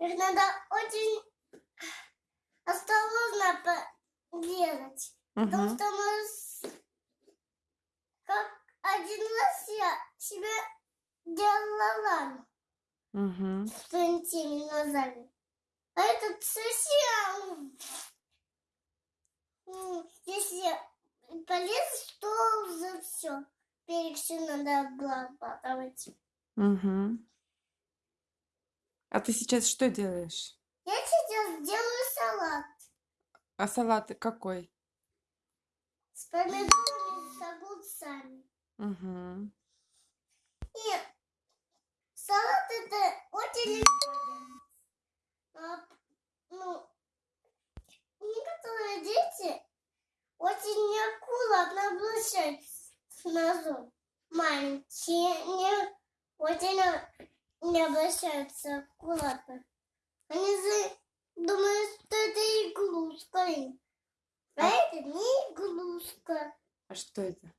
Их надо очень осторожно делать. Потому Угу. что мы как один раз я себе делала рану Угу. с теми глазами. А этот совсем... Если полез, то за все. Берег все надо обрабатывать. Угу. А ты сейчас что делаешь? Я сейчас делаю салат А салат какой? с помидорами, с огурцами. Угу. И салат это очень легко. А, ну, некоторые дети очень неаккуратно обращаются с ножом. Маленькие не очень не обращаются аккуратно. Они за- думают, что это иглушка. А А- это не иглушка. А что это?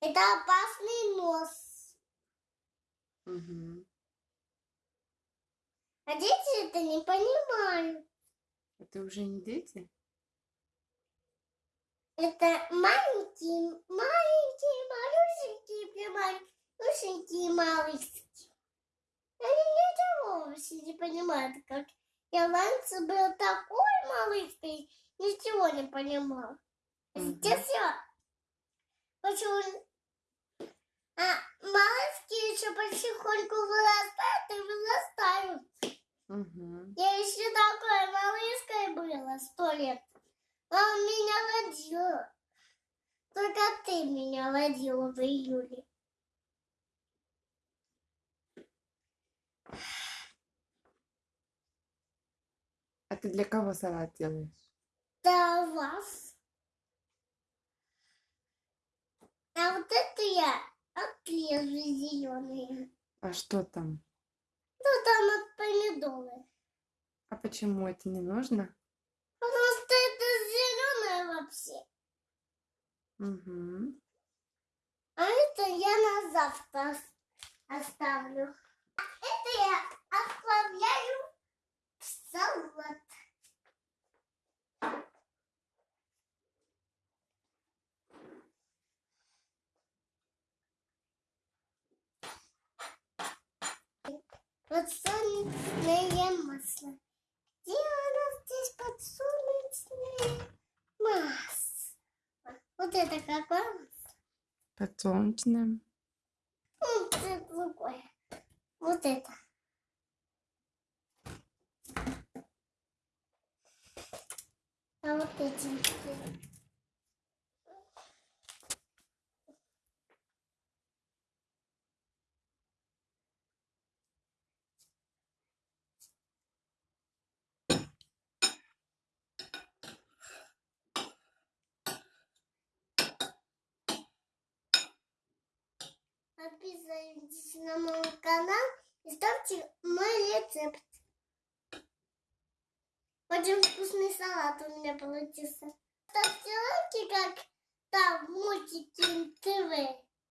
Это опасный нос. Угу. А дети это не понимают. Это уже не дети? Это маленькие, маленькие, малюсенькие, малюсенькие, малышки. Вообще не понимают, как я раньше был такой малышкой, ничего не понимал. А. Сейчас я почему... А малышки еще потихоньку вырастают и вырастают. Угу. Я еще такой малышкой была сто лет. А он меня родила. Только ты меня родила в июле. А ты для кого салат делаешь? Да вас. А вот это я отрежу зеленые. А что там? Ну там от помидоры. А почему это не нужно? Потому что это зеленое вообще. Угу. А это я на завтра ос- оставлю. А это я отправляю в салат. Подсолнечное масло. Где у нас здесь подсолнечное масло? Вот это какое? Подсолнечное. Вот это другое. Вот это. А вот эти. Подписывайтесь на мой канал и ставьте мой рецепт. Очень вкусный салат у меня получился. Ставьте лайки, как там в мультике ТВ.